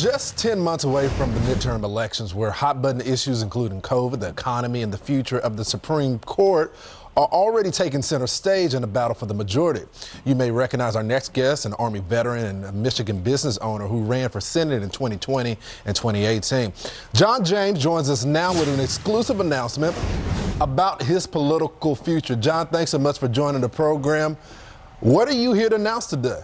just 10 months away from the midterm elections, where hot button issues including COVID, the economy, and the future of the Supreme Court are already taking center stage in the battle for the majority. You may recognize our next guest, an Army veteran and a Michigan business owner who ran for Senate in 2020 and 2018. John James joins us now with an exclusive announcement about his political future. John, thanks so much for joining the program. What are you here to announce today?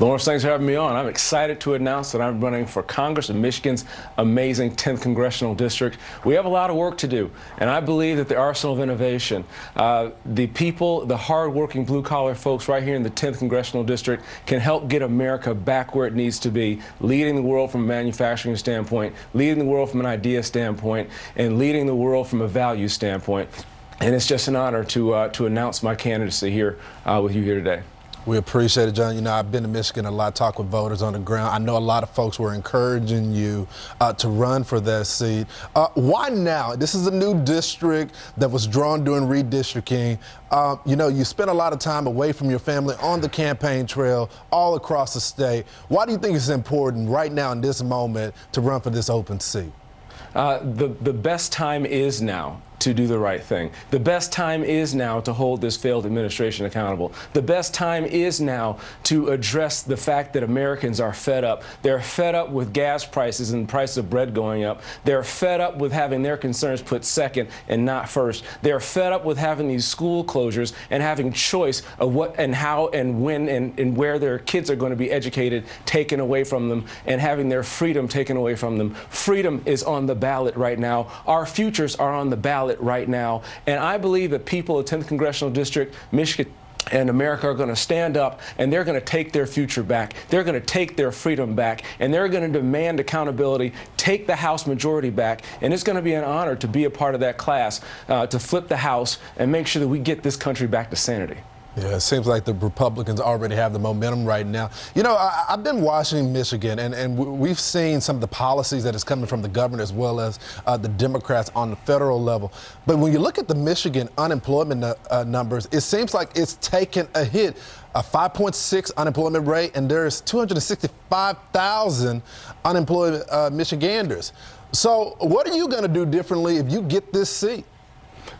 Lawrence, thanks for having me on. I'm excited to announce that I'm running for Congress in Michigan's amazing 10th Congressional District. We have a lot of work to do, and I believe that the arsenal of innovation, uh, the people, the hardworking blue-collar folks right here in the 10th Congressional District can help get America back where it needs to be, leading the world from a manufacturing standpoint, leading the world from an idea standpoint, and leading the world from a value standpoint. And it's just an honor to, uh, to announce my candidacy here uh, with you here today. We appreciate it, John. You know, I've been to Michigan a lot, talk with voters on the ground. I know a lot of folks were encouraging you uh, to run for that seat. Uh, why now? This is a new district that was drawn during redistricting. Uh, you know, you spent a lot of time away from your family on the campaign trail all across the state. Why do you think it's important right now in this moment to run for this open seat? Uh, the, the best time is now to do the right thing. The best time is now to hold this failed administration accountable. The best time is now to address the fact that Americans are fed up. They're fed up with gas prices and the price of bread going up. They're fed up with having their concerns put second and not first. They're fed up with having these school closures and having choice of what and how and when and, and where their kids are going to be educated taken away from them and having their freedom taken away from them. Freedom is on the ballot right now. Our futures are on the ballot ballot right now. And I believe that people of 10th Congressional District, Michigan, and America are going to stand up and they're going to take their future back. They're going to take their freedom back and they're going to demand accountability, take the House majority back. And it's going to be an honor to be a part of that class, uh, to flip the House and make sure that we get this country back to sanity. Yeah, it seems like the Republicans already have the momentum right now. You know, I, have been watching Michigan, and, and we've seen some of the policies that is coming from the governor as well as uh, the Democrats on the federal level. But when you look at the Michigan unemployment uh, numbers, it seems like it's taken a hit. A 5.6 unemployment rate, and there's 265,000 unemployed uh, Michiganders. So, what are you going to do differently if you get this seat?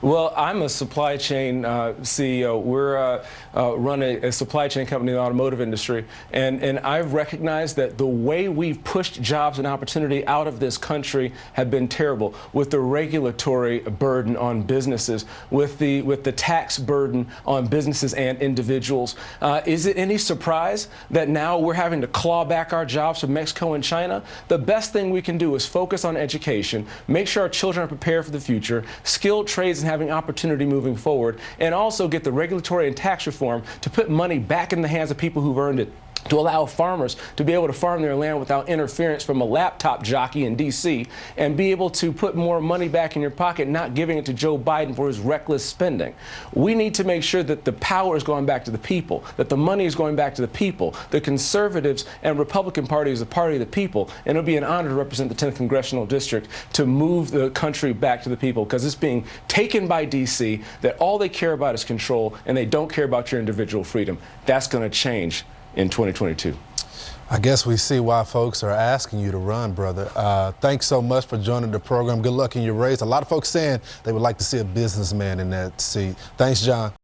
Well, I'm a supply chain uh, CEO. We're uh, uh, run a, a, supply chain company in the automotive industry, and and I've recognized that the way we've pushed jobs and opportunity out of this country have been terrible with the regulatory burden on businesses, with the with the tax burden on businesses and individuals. Uh, is it any surprise that now we're having to claw back our jobs from Mexico and China? The best thing we can do is focus on education, make sure our children are prepared for the future, skilled trades and having opportunity moving forward, and also get the regulatory and tax reform to put money back in the hands of people who've earned it to allow farmers to be able to farm their land without interference from a laptop jockey in D.C. and be able to put more money back in your pocket, not giving it to Joe Biden for his reckless spending. We need to make sure that the power is going back to the people, that the money is going back to the people. The conservatives and Republican Party is the party of the people, and it'll be an honor to represent the 10th congressional district to move the country back to the people because it's being taken by D.C. that all they care about is control and they don't care about your individual freedom. That's going to change in 2022. I guess we see why folks are asking you to run, brother. Uh, thanks so much for joining the program. Good luck in your race. A lot of folks saying they would like to see a businessman in that seat. Thanks, John.